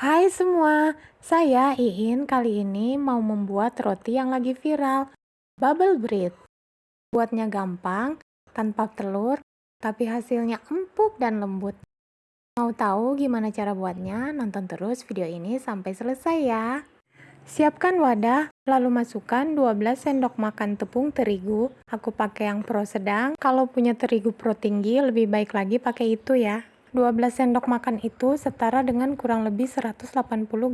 Hai semua, saya Iin kali ini mau membuat roti yang lagi viral, bubble bread. Buatnya gampang, tanpa telur, tapi hasilnya empuk dan lembut. Mau tahu gimana cara buatnya? Nonton terus video ini sampai selesai ya. Siapkan wadah, lalu masukkan 12 sendok makan tepung terigu. Aku pakai yang pro sedang, kalau punya terigu pro tinggi lebih baik lagi pakai itu ya. 12 sendok makan itu setara dengan kurang lebih 180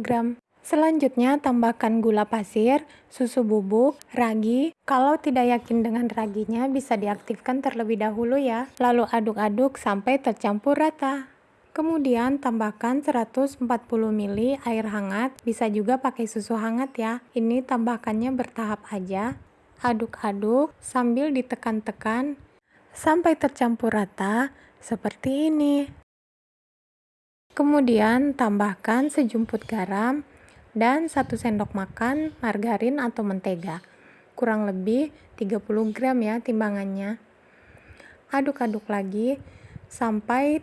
gram. Selanjutnya tambahkan gula pasir, susu bubuk, ragi. Kalau tidak yakin dengan raginya bisa diaktifkan terlebih dahulu ya. Lalu aduk-aduk sampai tercampur rata. Kemudian tambahkan 140 ml air hangat, bisa juga pakai susu hangat ya. Ini tambahkannya bertahap aja. Aduk-aduk sambil ditekan-tekan sampai tercampur rata seperti ini. Kemudian tambahkan sejumput garam dan satu sendok makan margarin atau mentega. Kurang lebih 30 gram ya timbangannya. Aduk-aduk lagi sampai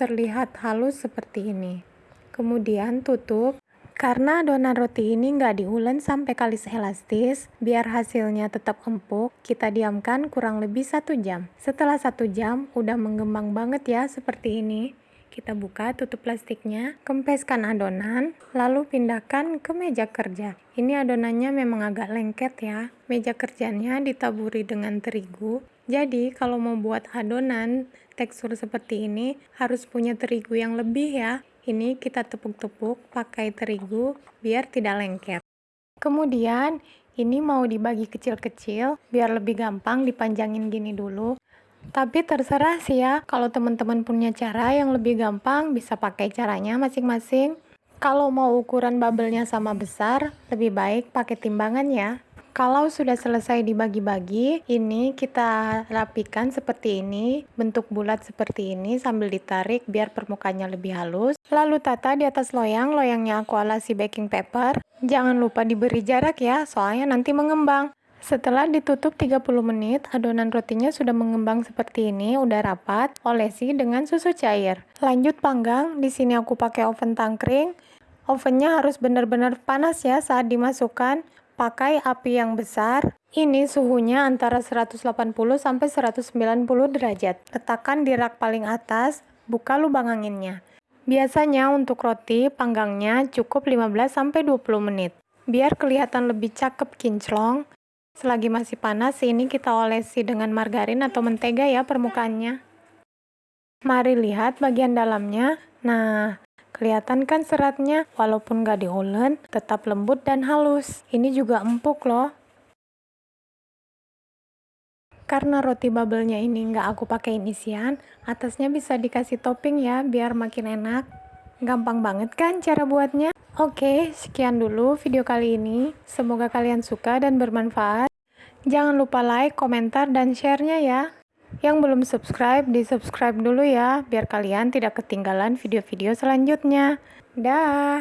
terlihat halus seperti ini. Kemudian tutup. Karena adonan roti ini nggak diulen sampai kalis elastis, biar hasilnya tetap empuk, kita diamkan kurang lebih satu jam. Setelah satu jam, udah mengembang banget ya seperti ini. Kita buka tutup plastiknya, kempeskan adonan, lalu pindahkan ke meja kerja. Ini adonannya memang agak lengket ya. Meja kerjanya ditaburi dengan terigu. Jadi kalau mau buat adonan tekstur seperti ini harus punya terigu yang lebih ya. Ini kita tepuk-tepuk pakai terigu biar tidak lengket. Kemudian ini mau dibagi kecil-kecil biar lebih gampang dipanjangin gini dulu. Tapi terserah sih ya, kalau teman-teman punya cara yang lebih gampang, bisa pakai caranya masing-masing. Kalau mau ukuran bubble-nya sama besar, lebih baik pakai timbangan ya. Kalau sudah selesai dibagi-bagi, ini kita rapikan seperti ini, bentuk bulat seperti ini sambil ditarik biar permukaannya lebih halus. Lalu tata di atas loyang, loyangnya aku alasi baking paper. Jangan lupa diberi jarak ya, soalnya nanti mengembang. Setelah ditutup 30 menit, adonan rotinya sudah mengembang seperti ini, udah rapat, olesi dengan susu cair. Lanjut panggang, di sini aku pakai oven tangkring. Ovennya harus benar-benar panas ya saat dimasukkan. Pakai api yang besar. Ini suhunya antara 180 sampai 190 derajat. Letakkan di rak paling atas, buka lubang anginnya. Biasanya untuk roti panggangnya cukup 15 sampai 20 menit. Biar kelihatan lebih cakep kinclong, Selagi masih panas, ini kita olesi dengan margarin atau mentega ya permukaannya. Mari lihat bagian dalamnya. Nah, kelihatan kan seratnya? Walaupun nggak diolen, tetap lembut dan halus. Ini juga empuk loh. Karena roti bubble-nya ini nggak aku pakai isian, atasnya bisa dikasih topping ya, biar makin enak. Gampang banget kan cara buatnya? Oke, sekian dulu video kali ini. Semoga kalian suka dan bermanfaat. Jangan lupa like, komentar, dan share-nya ya. Yang belum subscribe, di-subscribe dulu ya, biar kalian tidak ketinggalan video-video selanjutnya. Dah.